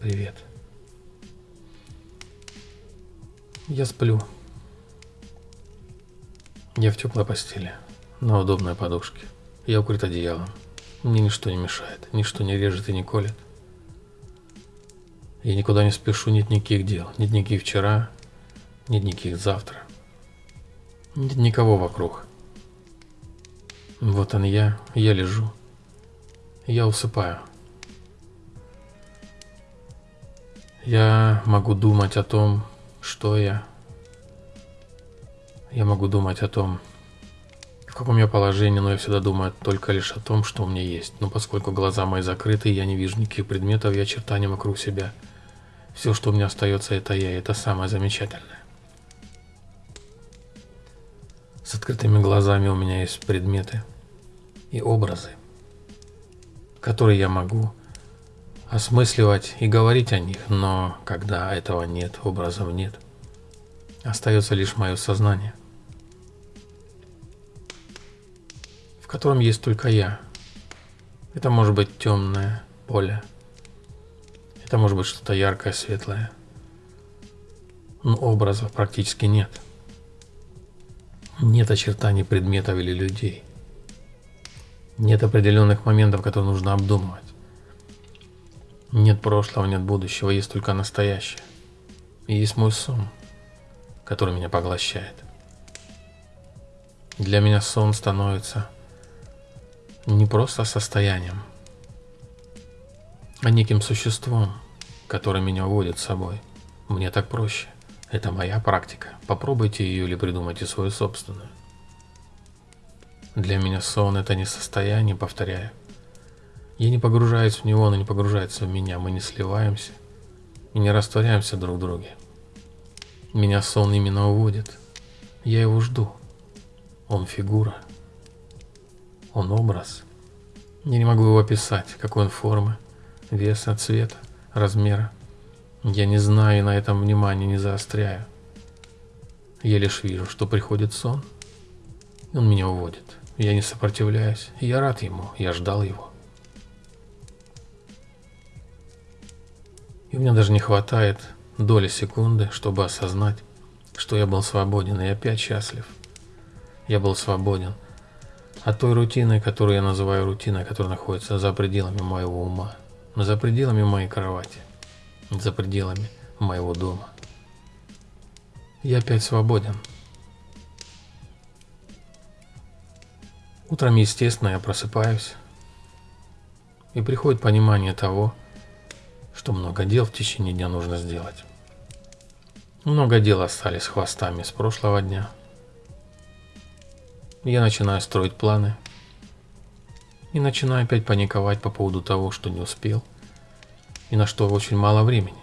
Привет. Я сплю. Я в теплой постели, на удобной подушке. Я укрыт одеялом. Мне ничто не мешает, ничто не режет и не колет. Я никуда не спешу, нет никаких дел, нет никаких вчера, нет никаких завтра. Нет никого вокруг. Вот он я, я лежу. Я усыпаю. Я могу думать о том, что я. Я могу думать о том, в каком я положении, но я всегда думаю только лишь о том, что у меня есть. Но поскольку глаза мои закрыты, я не вижу никаких предметов и очертаний вокруг себя. Все, что у меня остается, это я, и это самое замечательное. С открытыми глазами у меня есть предметы и образы, которые я могу осмысливать и говорить о них, но когда этого нет, образов нет, остается лишь мое сознание – в котором есть только я. Это может быть темное поле. Это может быть что-то яркое, светлое. Но образов практически нет. Нет очертаний предметов или людей. Нет определенных моментов, которые нужно обдумывать. Нет прошлого, нет будущего, есть только настоящее. И есть мой сон, который меня поглощает. Для меня сон становится не просто состоянием, а неким существом, которое меня уводит с собой. Мне так проще. Это моя практика. Попробуйте ее или придумайте свою собственную. Для меня сон это не состояние, повторяю. Я не погружаюсь в него, он не погружается в меня. Мы не сливаемся и не растворяемся друг в друге. Меня сон именно уводит. Я его жду. Он фигура. Он образ. Я не могу его описать, какой он формы, веса, цвета, размера. Я не знаю и на этом внимание не заостряю. Я лишь вижу, что приходит сон, и он меня уводит. Я не сопротивляюсь, я рад ему, я ждал его. И у меня даже не хватает доли секунды, чтобы осознать, что я был свободен и опять счастлив. Я был свободен – от той рутины, которую я называю рутиной, которая находится за пределами моего ума, за пределами моей кровати, за пределами моего дома. Я опять свободен. Утром, естественно, я просыпаюсь, и приходит понимание того, что много дел в течение дня нужно сделать. Много дел остались хвостами с прошлого дня – я начинаю строить планы. И начинаю опять паниковать по поводу того, что не успел. И на что очень мало времени.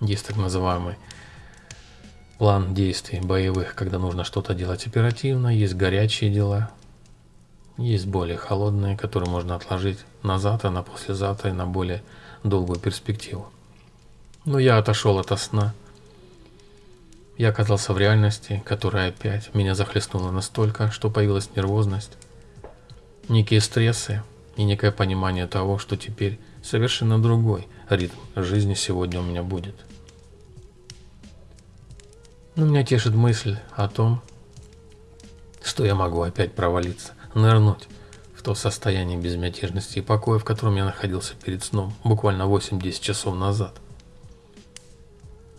Есть так называемый план действий боевых, когда нужно что-то делать оперативно. Есть горячие дела. Есть более холодные, которые можно отложить на завтра, на послезавтра и на более долгую перспективу. Но я отошел от сна я оказался в реальности, которая опять меня захлестнула настолько, что появилась нервозность, некие стрессы и некое понимание того, что теперь совершенно другой ритм жизни сегодня у меня будет. Но меня тешит мысль о том, что я могу опять провалиться, нырнуть в то состояние безмятежности и покоя, в котором я находился перед сном буквально 8-10 часов назад.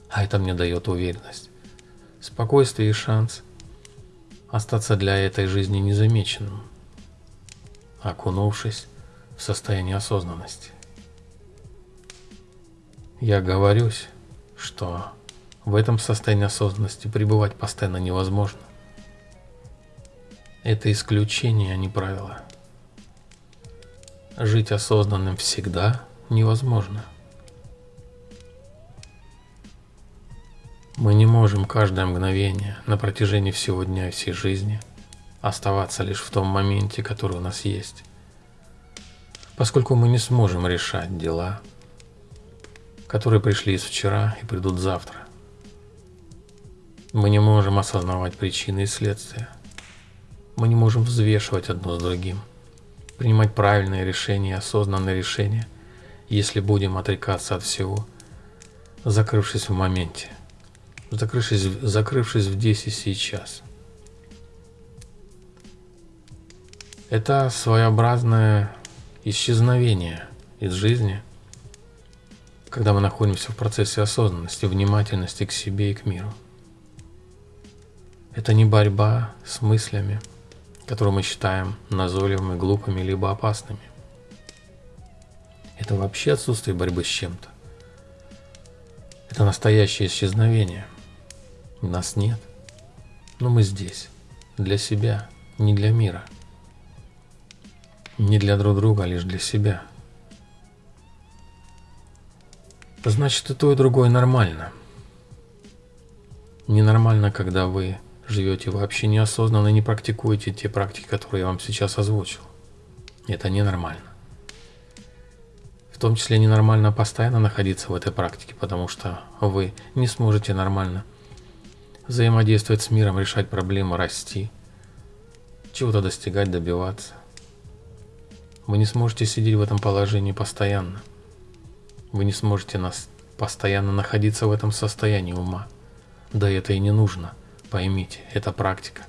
А это мне дает уверенность спокойствие и шанс остаться для этой жизни незамеченным, окунувшись в состояние осознанности. Я говорюсь, что в этом состоянии осознанности пребывать постоянно невозможно. Это исключение, а не правило. Жить осознанным всегда невозможно. Мы не можем каждое мгновение на протяжении всего дня и всей жизни оставаться лишь в том моменте, который у нас есть. Поскольку мы не сможем решать дела, которые пришли из вчера и придут завтра. Мы не можем осознавать причины и следствия. Мы не можем взвешивать одно с другим, принимать правильные решения, осознанные решения, если будем отрекаться от всего, закрывшись в моменте закрывшись, закрывшись в здесь и сейчас. Это своеобразное исчезновение из жизни, когда мы находимся в процессе осознанности, внимательности к себе и к миру. Это не борьба с мыслями, которые мы считаем назойливыми, глупыми либо опасными. Это вообще отсутствие борьбы с чем-то. Это настоящее исчезновение – нас нет. Но мы здесь. Для себя, не для мира. Не для друг друга, а лишь для себя. Значит, и то, и другое нормально. Ненормально, когда вы живете вообще неосознанно и не практикуете те практики, которые я вам сейчас озвучил. Это ненормально. В том числе ненормально постоянно находиться в этой практике, потому что вы не сможете нормально взаимодействовать с миром, решать проблемы, расти, чего-то достигать, добиваться. Вы не сможете сидеть в этом положении постоянно – вы не сможете нас постоянно находиться в этом состоянии ума. Да это и не нужно. Поймите, это практика.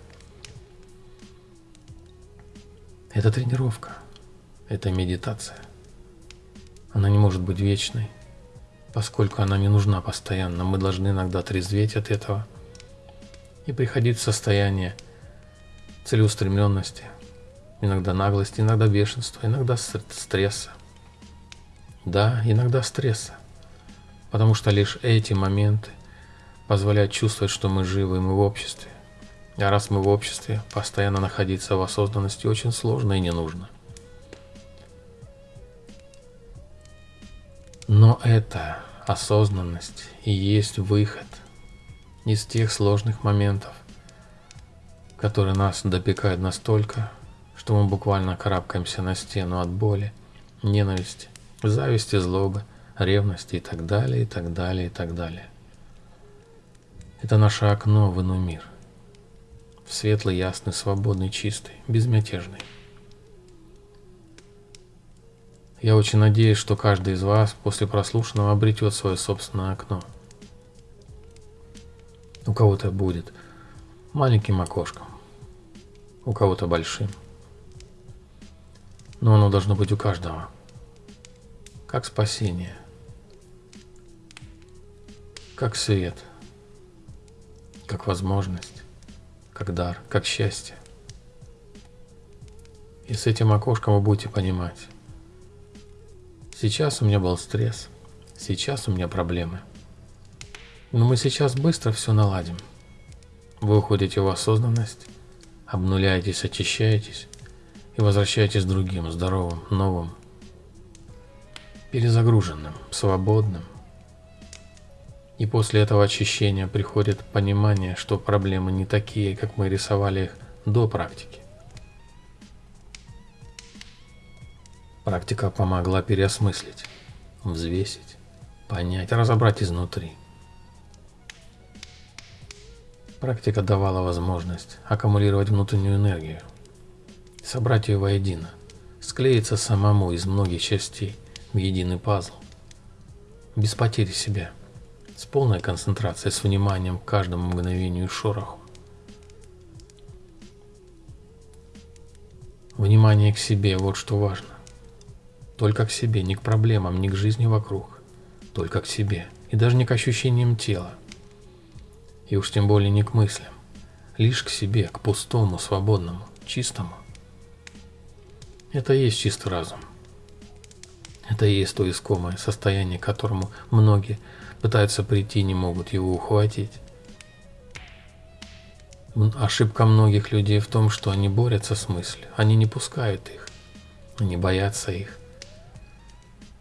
Это тренировка. Это медитация. Она не может быть вечной, поскольку она не нужна постоянно. Мы должны иногда трезветь от этого и приходить в состояние целеустремленности, иногда наглости, иногда бешенства, иногда стресса. Да, иногда стресса. Потому что лишь эти моменты позволяют чувствовать, что мы живы, и мы в обществе. А раз мы в обществе, постоянно находиться в осознанности очень сложно и не нужно. Но эта осознанность и есть выход из тех сложных моментов, которые нас допекают настолько, что мы буквально карабкаемся на стену от боли, ненависти, зависти, злобы, ревности и так далее, и так далее, и так далее. Это наше окно в иной мир. В светлый, ясный, свободный, чистый, безмятежный. Я очень надеюсь, что каждый из вас после прослушанного обретет свое собственное окно. У кого-то будет маленьким окошком, у кого-то большим. Но оно должно быть у каждого как спасение, как свет, как возможность, как дар, как счастье. И с этим окошком вы будете понимать, сейчас у меня был стресс, сейчас у меня проблемы. Но мы сейчас быстро все наладим. Вы уходите в осознанность, обнуляетесь, очищаетесь и возвращаетесь другим, здоровым, новым, перезагруженным, свободным. И после этого очищения приходит понимание, что проблемы не такие, как мы рисовали их до практики. Практика помогла переосмыслить, взвесить, понять, разобрать изнутри. Практика давала возможность аккумулировать внутреннюю энергию, собрать ее воедино, склеиться самому из многих частей – в единый пазл. Без потери себя. С полной концентрацией, с вниманием к каждому мгновению и шороху. Внимание к себе – вот что важно. Только к себе, не к проблемам, не к жизни вокруг. Только к себе. И даже не к ощущениям тела. И уж тем более не к мыслям. Лишь к себе, к пустому, свободному, чистому. Это и есть чистый разум. Это и есть то искомое состояние, которому многие пытаются прийти, не могут его ухватить. Ошибка многих людей в том, что они борются с мыслью, они не пускают их, они боятся их.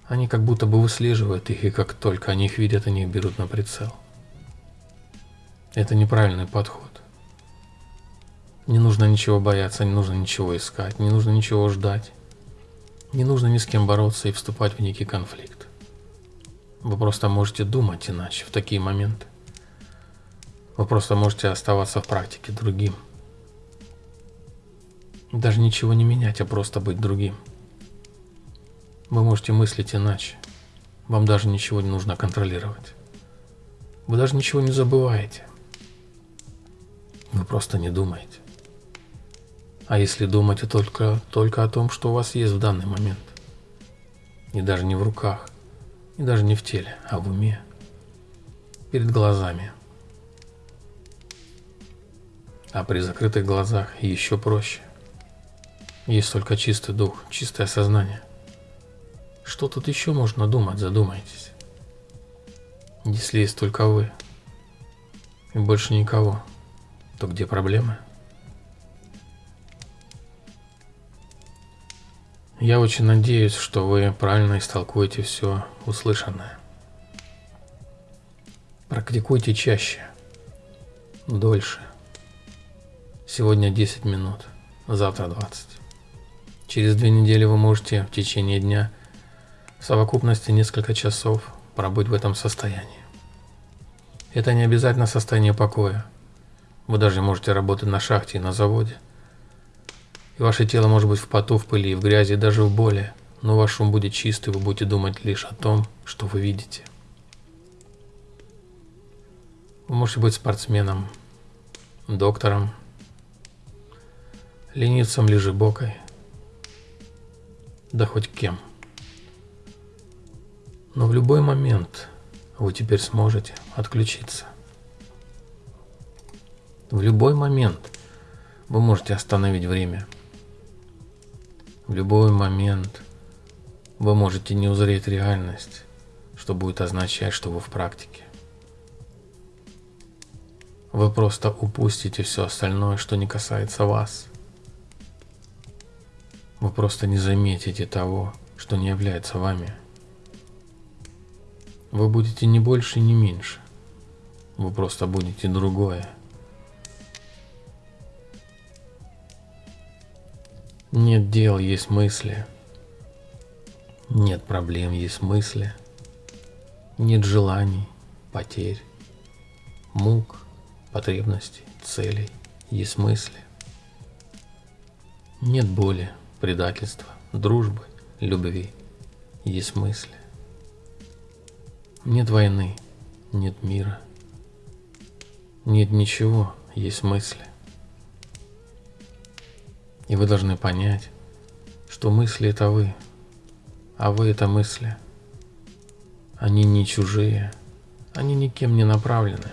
Они как будто бы выслеживают их, и как только они их видят, они их берут на прицел. Это неправильный подход. Не нужно ничего бояться, не нужно ничего искать, не нужно ничего ждать. Не нужно ни с кем бороться и вступать в некий конфликт. Вы просто можете думать иначе в такие моменты. Вы просто можете оставаться в практике другим. Даже ничего не менять, а просто быть другим. Вы можете мыслить иначе. Вам даже ничего не нужно контролировать. Вы даже ничего не забываете. Вы просто не думаете. А если думать только, только о том, что у вас есть в данный момент, и даже не в руках, и даже не в теле, а в уме, перед глазами. А при закрытых глазах еще проще. Есть только чистый дух, чистое сознание. Что тут еще можно думать, задумайтесь. Если есть только вы, и больше никого, то где проблемы? Я очень надеюсь, что вы правильно истолкуете все услышанное. Практикуйте чаще, дольше. Сегодня 10 минут, завтра 20. Через две недели вы можете в течение дня в совокупности несколько часов пробыть в этом состоянии. Это не обязательно состояние покоя. Вы даже можете работать на шахте и на заводе. И ваше тело может быть в поту, в пыли, в грязи, даже в боли. Но ваш ум будет чистый, вы будете думать лишь о том, что вы видите. Вы можете быть спортсменом, доктором, ленивцем, лежебокой, да хоть кем. Но в любой момент вы теперь сможете отключиться. В любой момент вы можете остановить время. В любой момент вы можете не узреть реальность, что будет означать, что вы в практике. Вы просто упустите все остальное, что не касается вас. Вы просто не заметите того, что не является вами. Вы будете не больше, не меньше. Вы просто будете другое. Нет дел, есть мысли. Нет проблем, есть мысли. Нет желаний, потерь, мук, потребностей, целей, есть мысли. Нет боли, предательства, дружбы, любви, есть мысли. Нет войны, нет мира, нет ничего, есть мысли. И вы должны понять, что мысли это вы, а вы это мысли. Они не чужие, они никем не направлены.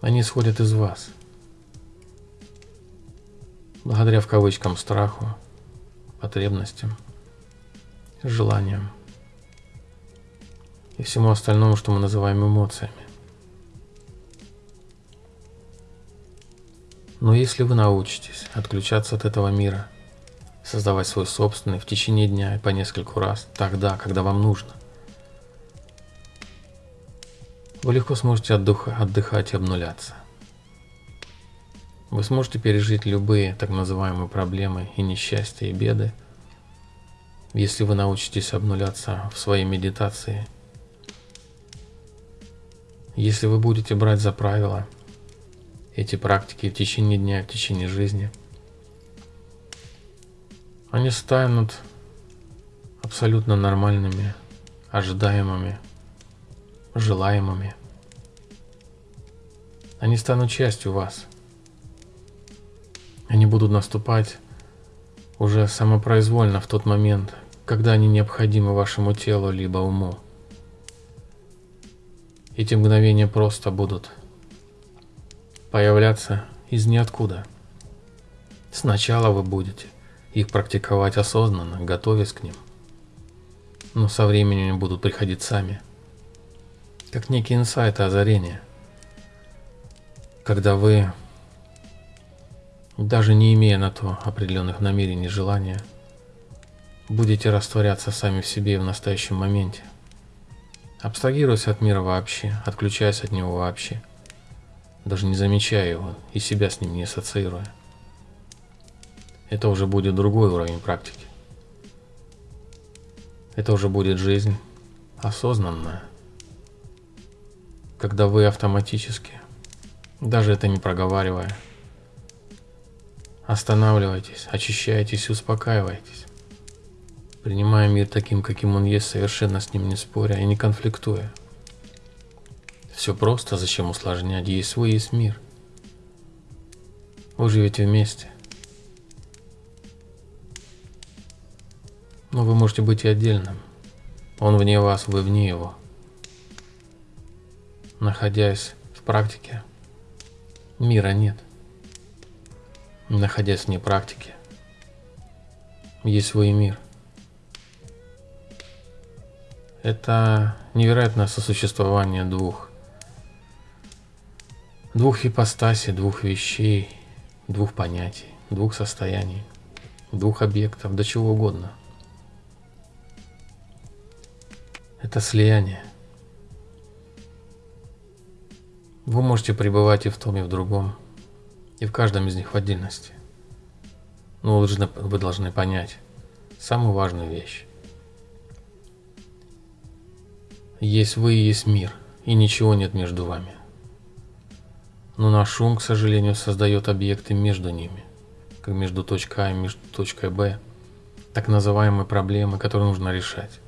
Они исходят из вас. Благодаря в кавычкам страху, потребностям, желаниям и всему остальному, что мы называем эмоциями. Но если вы научитесь отключаться от этого мира, создавать свой собственный в течение дня и по нескольку раз, тогда, когда вам нужно, вы легко сможете отдыха, отдыхать и обнуляться. Вы сможете пережить любые так называемые проблемы и несчастья и беды, если вы научитесь обнуляться в своей медитации. Если вы будете брать за правило – эти практики в течение дня, в течение жизни, они станут абсолютно нормальными, ожидаемыми, желаемыми. Они станут частью вас. Они будут наступать уже самопроизвольно в тот момент, когда они необходимы вашему телу либо уму. Эти мгновения просто будут появляться из ниоткуда. Сначала вы будете их практиковать осознанно, готовясь к ним. Но со временем они будут приходить сами. Как некие инсайты озарения. Когда вы, даже не имея на то определенных намерений, желания, будете растворяться сами в себе в настоящем моменте. Абстрагируясь от мира вообще, отключаясь от него вообще – даже не замечая его и себя с ним не ассоциируя. Это уже будет другой уровень практики. Это уже будет жизнь осознанная, когда вы автоматически, даже это не проговаривая, останавливаетесь, очищаетесь успокаиваетесь, принимая мир таким, каким он есть, совершенно с ним не споря и не конфликтуя. Все просто, зачем усложнять? Есть свой, есть мир. Вы живете вместе. Но вы можете быть и отдельным. Он вне вас, вы вне его. Находясь в практике, мира нет. Находясь вне практики, есть свой мир. Это невероятное сосуществование двух двух ипостасей, двух вещей, двух понятий, двух состояний, двух объектов, до чего угодно. Это слияние. Вы можете пребывать и в том, и в другом, и в каждом из них в отдельности. Но вы должны, вы должны понять самую важную вещь. Есть вы и есть мир, и ничего нет между вами. Но наш ум, к сожалению, создает объекты между ними, как между точкой А и между точкой Б, так называемые проблемы, которые нужно решать,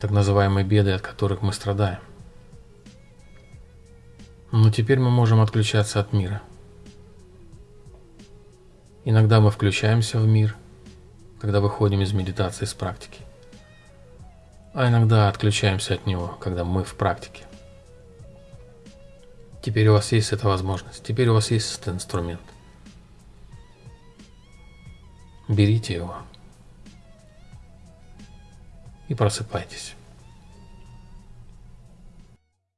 так называемые беды, от которых мы страдаем. Но теперь мы можем отключаться от мира. Иногда мы включаемся в мир, когда выходим из медитации, из практики а иногда отключаемся от него, когда мы в практике. Теперь у вас есть эта возможность, теперь у вас есть этот инструмент. Берите его и просыпайтесь.